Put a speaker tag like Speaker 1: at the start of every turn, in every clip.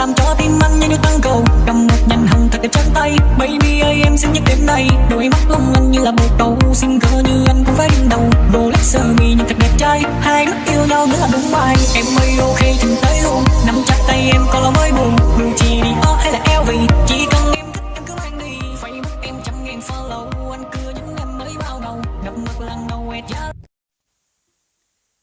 Speaker 1: làm cho tim anh như được tăng cầu. Cầm một nhành hồng thật đẹp chân tay. Baby ơi em xin nhắc đến nay đôi mắt long lanh như là một câu xin cơ như anh cũng phải đứng đầu. Rolex sơ mi nhìn thật đẹp trai. Hai đứa yêu nhau nữa là đúng bài. Em ơi ok chừng tới luôn. Nắm chặt tay em có lo mới buồn. Gucci Dior hay là LV chỉ cần em thích em cứ mang đi. Facebook em trăm ngàn follow. Anh cưa những em mới bao đầu. Gặp mặt lần đầu em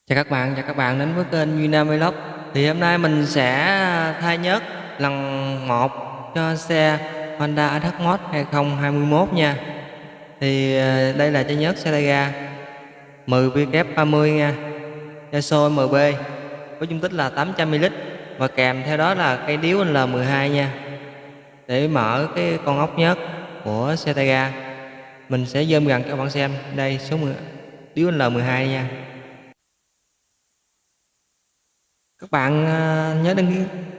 Speaker 2: Chào các bạn, chào các bạn đến với kênh Duy Vlog thì hôm nay mình sẽ à, thay nhớt lần 1 cho xe Honda Accord Mod 2021 nha. Thì à, đây là chai nhớt xe tay ga 10W30 nha. Yaso MB Với dung tích là 800ml Và kèm theo đó là cây điếu L12 nha. Để mở cái con ốc nhớt của xe tay ga Mình sẽ zoom gần cho các bạn xem. Đây số 10, điếu L12 nha. Các bạn à, nhớ đăng ký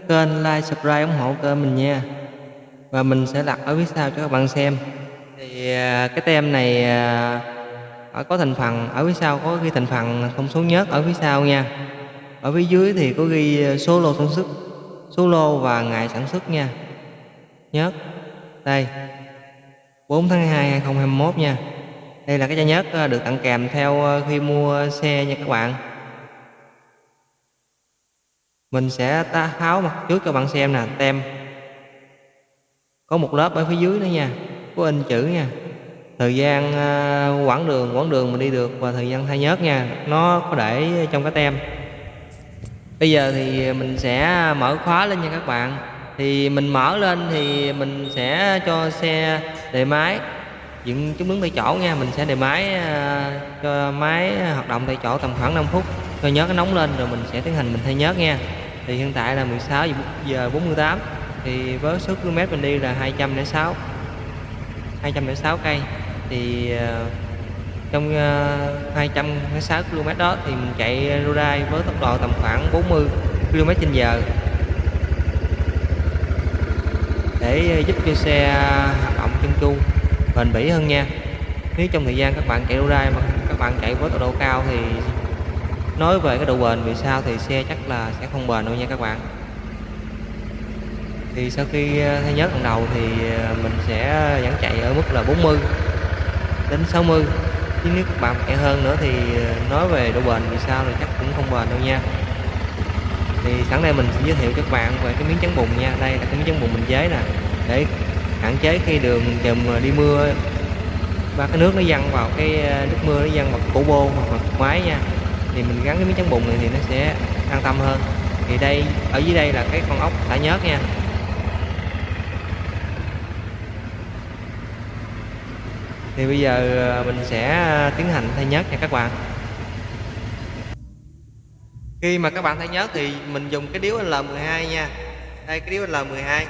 Speaker 2: kênh, like, subscribe, ủng hộ kênh mình nha. Và mình sẽ đặt ở phía sau cho các bạn xem. Thì à, cái tem này à, ở có thành phần, ở phía sau có ghi thành phần thông số nhớt ở phía sau nha. Ở phía dưới thì có ghi số lô sản xuất, số lô và ngày sản xuất nha. Nhớt, đây. 4 tháng 2 2021 nha. Đây là cái chai nhớt được tặng kèm theo khi mua xe nha các bạn mình sẽ ta tháo mặt trước cho bạn xem nè tem. Có một lớp ở phía dưới nữa nha có in chữ nha. Thời gian uh, quãng đường quãng đường mình đi được và thời gian thay nhớt nha nó có để trong cái tem. Bây giờ thì mình sẽ mở khóa lên nha các bạn. Thì mình mở lên thì mình sẽ cho xe đề máy dựng chúng đứng tại chỗ nha. Mình sẽ đề máy uh, cho máy hoạt động tại chỗ tầm khoảng 5 phút cho nhớt nó nóng lên rồi mình sẽ tiến hành, mình thay nhớt nha. Thì hiện tại là 16 giờ 48 thì với số km mình đi là 206 206 cây. Thì ờ, trong ờ, 206 km đó thì mình chạy ride với tốc độ tầm khoảng 40 km trên giờ. Để ờ, giúp cho xe hoạt động chân chu, bền bỉ hơn nha. Nếu trong thời gian các bạn chạy ride mà các bạn chạy với tốc độ cao thì nói về cái độ bền vì sao thì xe chắc là sẽ không bền đâu nha các bạn. Thì sau khi ờ, thay nhớt lần đầu thì ờ, mình sẽ vẫn chạy ở mức là 40 đến 60 chứ nếu các bạn chạy hơn nữa thì ờ, nói về độ bền vì sao thì chắc cũng không bền đâu nha. Thì sẵn đây mình sẽ giới thiệu cho các bạn về cái miếng chắn bùn nha. Đây là cái miếng chắn bùn mình chế nè. Để hạn chế khi đường chùm đi mưa và cái nước nó văng vào cái nước mưa nó văng vào cổ bô hoặc là máy nha thì mình gắn cái miếng chắn bùn này thì nó sẽ an tâm hơn. Thì đây, ở dưới đây là cái con ốc đã nhớt nha. Thì bây giờ ờ, mình sẽ ờ, tiến hành thay nhớt nha các bạn. Khi mà các bạn thay nhớt thì mình dùng cái điếu L12 nha. Đây, cái điếu L12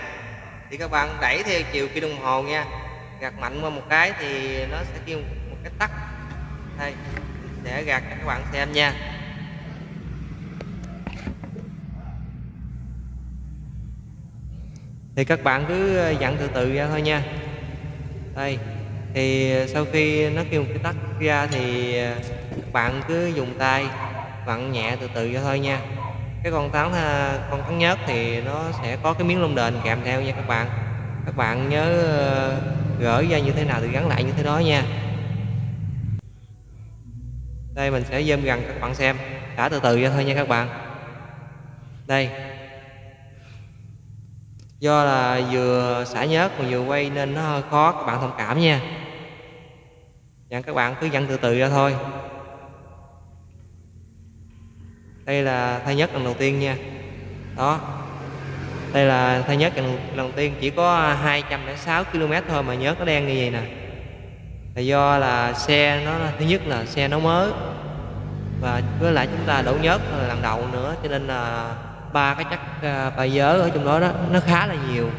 Speaker 2: thì các bạn đẩy theo chiều kim đồng hồ nha. Gạt mạnh qua một cái thì nó sẽ kêu một cái tắt. Đây sẽ gạt cho các bạn xem nha. Thì các bạn cứ ờ, dặn từ từ ra thôi nha. Đây, thì ờ, sau khi nó kêu một cái tắt ra thì các bạn cứ dùng tay vặn nhẹ từ từ ra thôi nha. Cái con táo con cắn nhớt thì nó sẽ có cái miếng lông đền kèm theo nha các bạn. Các bạn nhớ gỡ ra như thế nào thì gắn lại như thế đó nha đây mình sẽ zoom gần các bạn xem. Đã từ từ ra thôi nha các bạn. Đây. Do là vừa xả nhớt mà vừa quay nên nó hơi khó các bạn thông cảm nha. Dặn các bạn cứ dặn từ từ ra thôi. Đây là thay nhất lần đầu tiên nha. Đó. Đây là thay nhất lần, lần đầu tiên chỉ có 206 km thôi mà nhớt nó đen như vậy nè. Là do là xe nó thứ nhất là xe nó mới và với lại chúng ta đổ nhớt lần đầu nữa, cho nên là ba cái chất à, bài dớ ở trong đó đó, nó khá là nhiều.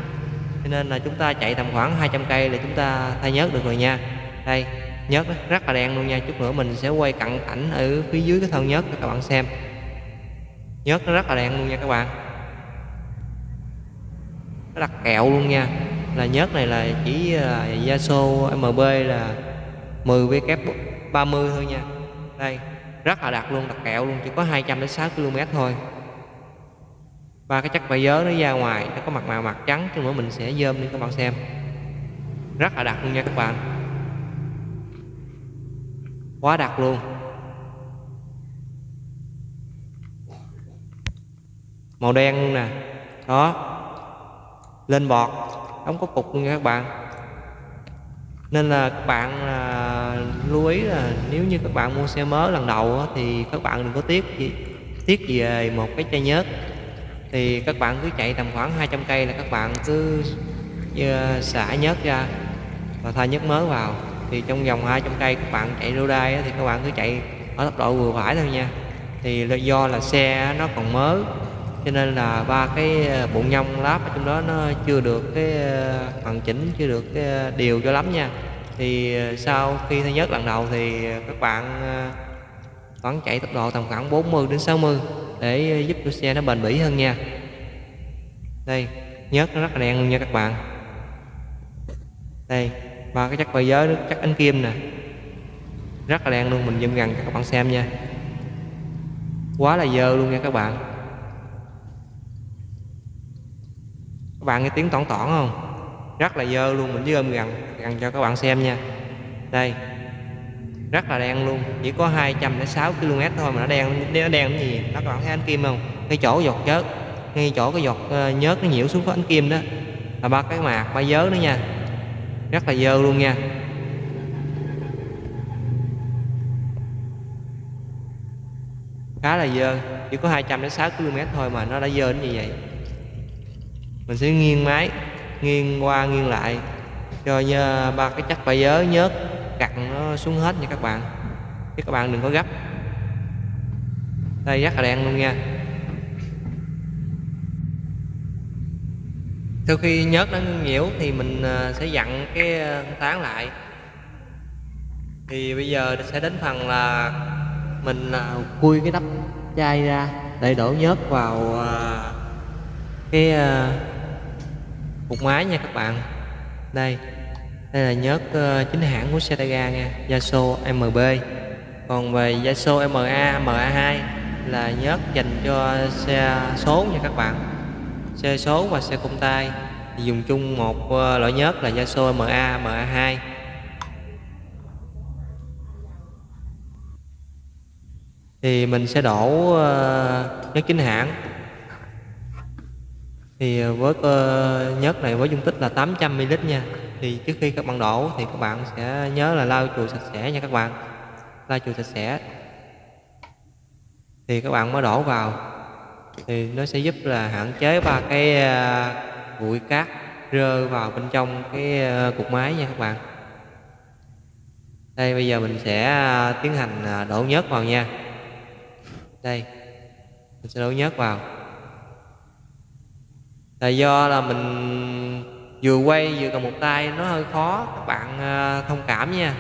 Speaker 2: Cho nên là chúng ta chạy tầm khoảng 200 cây là chúng ta thay nhớt được rồi nha. Đây, nhớt rất là đen luôn nha. Chút nữa mình sẽ quay cận cảnh ở phía dưới cái thân nhớt cho các bạn xem. Nhớt nó rất là đen luôn nha các bạn. Nó đặc kẹo luôn nha. Là nhớt này là chỉ à, là Yaso MB là 10 W30 thôi nha. Đây rất là đặc luôn, đặc kẹo luôn, chỉ có 200 đến 6 km thôi. Ba cái chất vải dớ nó ra ngoài, nó có mặt màu mặt trắng chứ nữa mình sẽ dơm đi, các bạn xem. Rất là đặc luôn nha các bạn. Quá đặc luôn. Màu đen luôn nè. Đó. Lên bọt. Không có cục luôn nha các bạn nên là các bạn à, lưu ý là nếu như các bạn mua xe mới lần đầu á, thì các bạn đừng có tiếc gì tiếc về một cái chai nhớt. Thì các bạn cứ chạy tầm khoảng 200 cây là các bạn cứ uh, xả nhớt ra và thay nhớt mới vào. Thì trong vòng 200 cây các bạn chạy rô đai thì các bạn cứ chạy ở tốc độ vừa phải thôi nha. Thì do là xe nó còn mới cho nên là ba cái ờ, bụng nhông láp ở trong đó nó chưa được cái ờ, hoàn chỉnh, chưa được cái ờ, điều cho lắm nha. Thì sau khi thứ nhất lần đầu thì các bạn vẫn chạy tốc độ tầm khoảng 40 đến 60 để giúp cho xe nó bền bỉ hơn nha. Đây, nhớt nó rất là đen luôn nha các bạn. Đây, ba cái chắc bay giới chắc ánh kim nè. Rất là đen luôn, mình zoom gần cho các bạn xem nha. Quá là dơ luôn nha các bạn. Bạn nghe tiếng tỏn tỏn không? Rất là dơ luôn, mình zoom gần gần cho các bạn xem nha. Đây, rất là đen luôn, chỉ có 206 km thôi mà nó đen nó đen cái gì? Nó các bạn thấy ánh kim không? Cái chỗ giọt chớt, ngay chỗ cái giọt ờ, nhớt nó nhiễu xuống có ánh kim đó. Là ba cái mạc, ba dớ nữa nha. Rất là dơ luôn nha. Khá là dơ, chỉ có 200 đến 6 km thôi mà nó đã dơ đến như vậy mình sẽ nghiêng máy, nghiêng qua, nghiêng lại. Cho ba cái chất phải giới nhớt cặn nó xuống hết nha các bạn. Chứ các bạn đừng có gấp. Đây, rất là đen luôn nha. Sau khi nhớt nó nhiễu thì mình à, sẽ dặn cái à, tán lại. Thì bây giờ sẽ đến phần là mình à, khui cái nắp chai ra, để đổ nhớt vào cái một máy nha các bạn. Đây. Đây là nhớt ờ, chính hãng của Setaga nha Yaso MB còn về Yaso MA MA2 là nhớt dành cho xe số nha các bạn. Xe số và xe công tay. Thì dùng chung một uh, loại nhớt là Yaso MA MA2 thì mình sẽ đổ uh, nhớt chính hãng thì ờ, với ờ, nhớt này với dung tích là 800ml nha. Thì trước khi các bạn đổ thì các bạn sẽ nhớ là lau chùi sạch sẽ nha các bạn. Lau chùi sạch sẽ. Thì các bạn mới đổ vào. Thì nó sẽ giúp là hạn chế ba cái ờ, bụi cát rơi vào bên trong cái cục máy nha các bạn. Đây, bây giờ mình sẽ tiến hành đổ nhớt vào nha. Đây, mình sẽ đổ nhớt vào là do là mình vừa quay vừa cầm một tay, nó hơi khó. Các bạn à, thông cảm nha.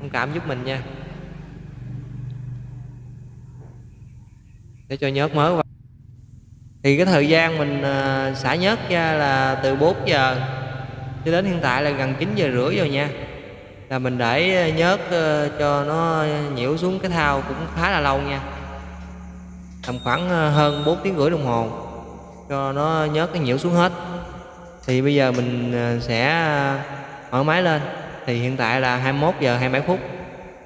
Speaker 2: Thông cảm giúp mình nha. Để cho nhớt mới vào thì cái thời gian mình à, xả nhớt ra là từ 4 giờ cho đến hiện tại là gần 9 giờ rưỡi rồi nha. Là mình để nhớt à, cho nó nhiễu xuống cái thao cũng khá là lâu nha. Tầm khoảng hơn 4 tiếng rưỡi đồng hồ cho nó nhớt cái nhiễu xuống hết. Thì bây giờ mình à, sẽ à, mở máy lên. Thì hiện tại là 21 giờ 27 phút,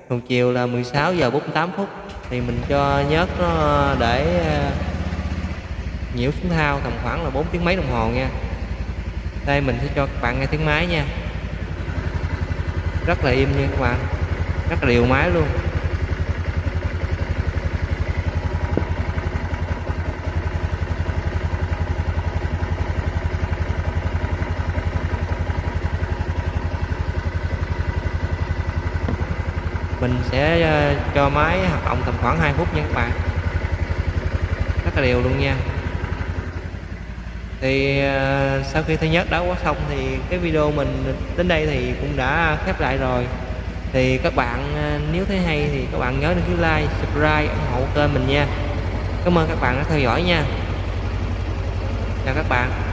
Speaker 2: còn chiều là 16 giờ 48 phút. Thì mình cho nhớt nó để à, nhiễu xuống thao tầm khoảng là 4 tiếng mấy đồng hồ nha. Đây, mình sẽ cho các bạn nghe tiếng máy nha. Rất là im nha các bạn. Rất là đều máy luôn. Mình sẽ ờ, cho máy hoạt động tầm khoảng 2 phút nha các bạn. Rất là đều luôn nha. Thì ờ, sau khi thứ nhất đã quá xong thì cái video mình đến đây thì cũng đã khép lại rồi. Thì các bạn ờ, nếu thấy hay thì các bạn nhớ đăng ký like, subscribe, ủng hộ kênh mình nha. Cảm ơn các bạn đã theo dõi nha. Chào các bạn.